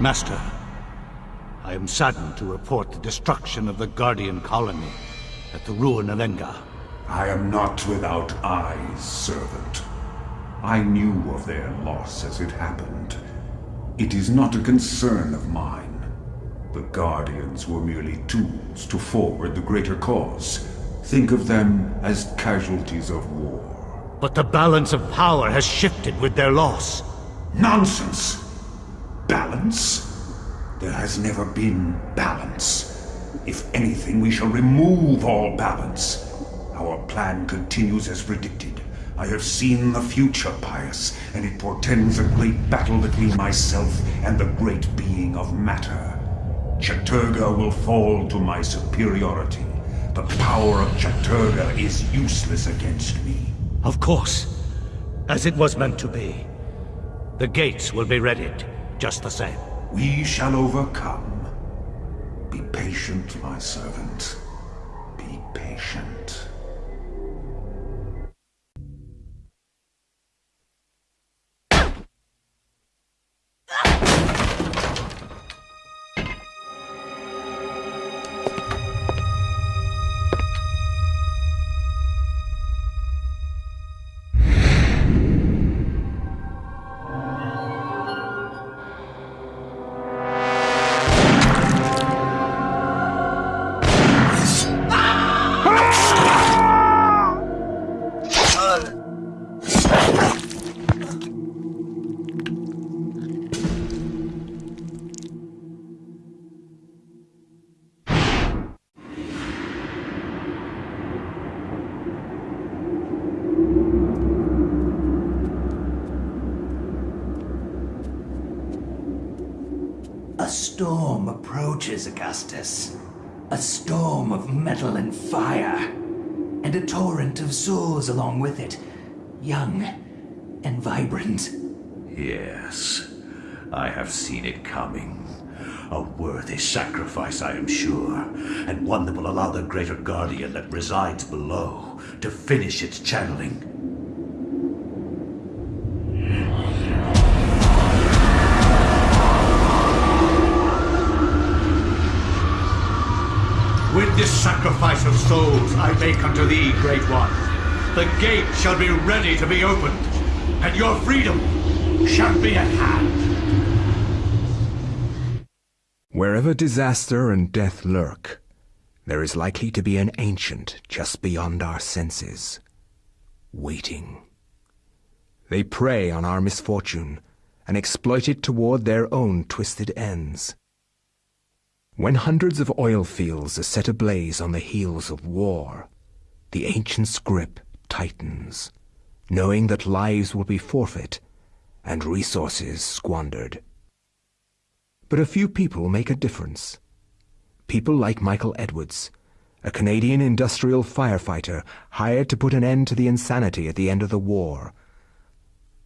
Master, I am saddened to report the destruction of the Guardian colony at the ruin of Ehn'gha. I am not without eyes, servant. I knew of their loss as it happened. It is not a concern of mine. The Guardians were merely tools to forward the greater cause. Think of them as casualties of war. But the balance of power has shifted with their loss. Nonsense! Balance? There has never been balance. If anything, we shall remove all balance. Our plan continues as predicted. I have seen the future, Pious, and it portends a great battle between myself and the great being of matter. Chattur'gha will fall to my superiority. The power of Chattur'gha is useless against me. Of course. As it was meant to be. The gates will be readied, just the same. We shall overcome. Be patient, my servant. Be patient. Storm approaches, Augustus. A storm of metal and fire. And a torrent of souls along with it. Young and vibrant. Yes, I have seen it coming. A worthy sacrifice, I am sure, and one that will allow the greater guardian that resides below to finish its channeling. This sacrifice of souls I make unto thee, Great One, the gate shall be ready to be opened, and your freedom shall be at hand. Wherever disaster and death lurk, there is likely to be an ancient just beyond our senses, waiting. They prey on our misfortune and exploit it toward their own twisted ends. When hundreds of oil fields are set ablaze on the heels of war, the ancient's grip tightens, knowing that lives will be forfeit and resources squandered. But a few people make a difference. People like Michael Edwards, a Canadian industrial firefighter hired to put an end to the insanity at the end of the war.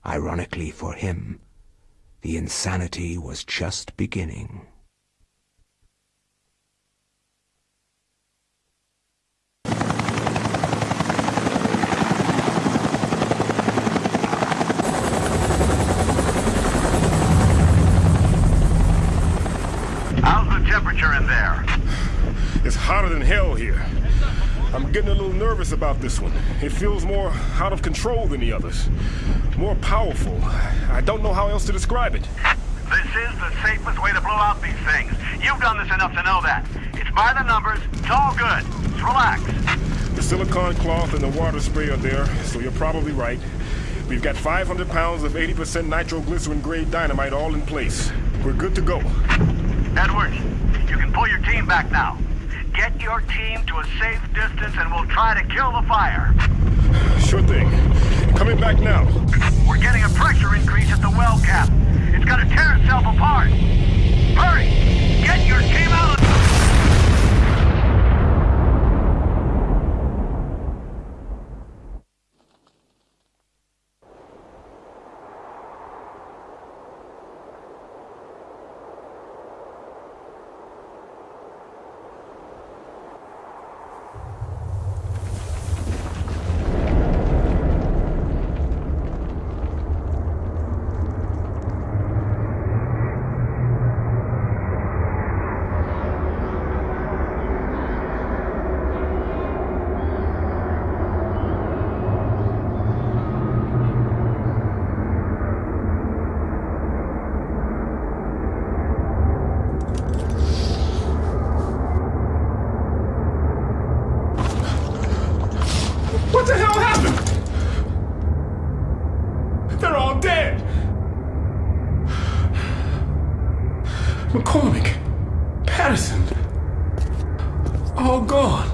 Ironically for him, the insanity was just beginning. How's the temperature in there? It's hotter than hell here. I'm getting a little nervous about this one. It feels more out of control than the others. More powerful. I don't know how else to describe it. This is the safest way to blow out these things. You've done this enough to know that. It's by the numbers. It's all good. Just relax. The silicone cloth and the water spray are there, so you're probably right. We've got 500 pounds of 80% nitroglycerin grade dynamite all in place. We're good to go. Edwards, you can pull your team back now. Get your team to a safe distance and we'll try to kill the fire. Sure thing. Coming back now. We're getting a pressure increase at the well cap. It's gonna tear itself apart. Hurry! Get your team What the hell happened? They're all dead. McCormick, Patterson, all gone.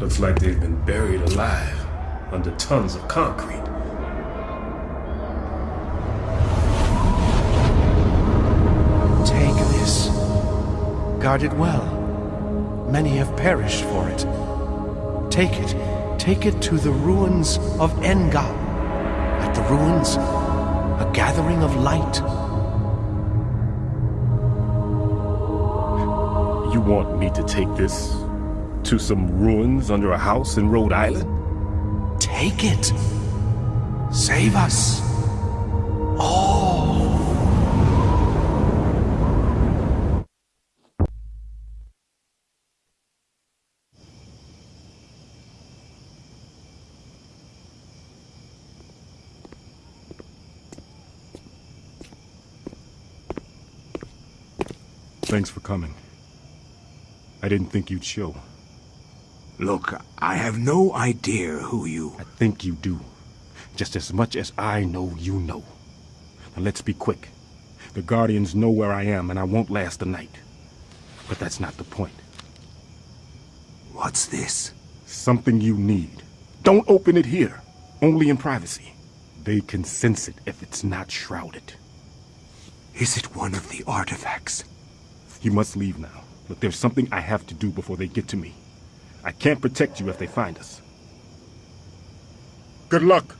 Looks like they've been buried alive under tons of concrete. Guard it well. Many have perished for it. Take it. Take it to the ruins of Engal. At the ruins, a gathering of light. You want me to take this to some ruins under a house in Rhode Island? Take it. Save us. Thanks for coming. I didn't think you'd show. Look, I have no idea who you... I think you do. Just as much as I know you know. Now let's be quick. The Guardians know where I am, and I won't last the night. But that's not the point. What's this? Something you need. Don't open it here. Only in privacy. They can sense it if it's not shrouded. Is it one of the artifacts? You must leave now. But there's something I have to do before they get to me. I can't protect you if they find us. Good luck.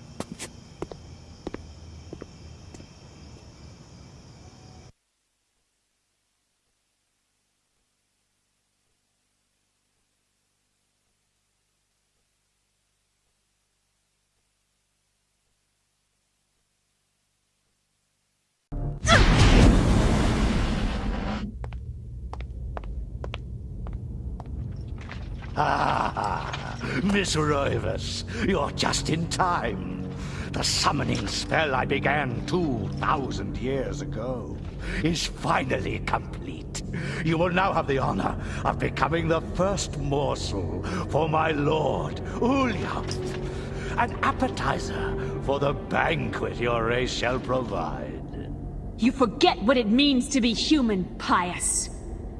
Ah, Miss Roivas, you're just in time. The summoning spell I began 2,000 years ago is finally complete. You will now have the honor of becoming the first morsel for my lord, Ulyaoth. An appetizer for the banquet your race shall provide. You forget what it means to be human, Pious.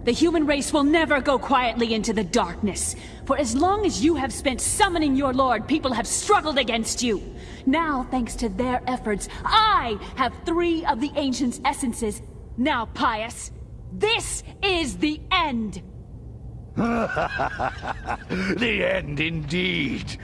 The human race will never go quietly into the darkness. For as long as you have spent summoning your lord, people have struggled against you. Now, thanks to their efforts, I have three of the Ancient's essences. Now, Pious, this is the end! the end indeed.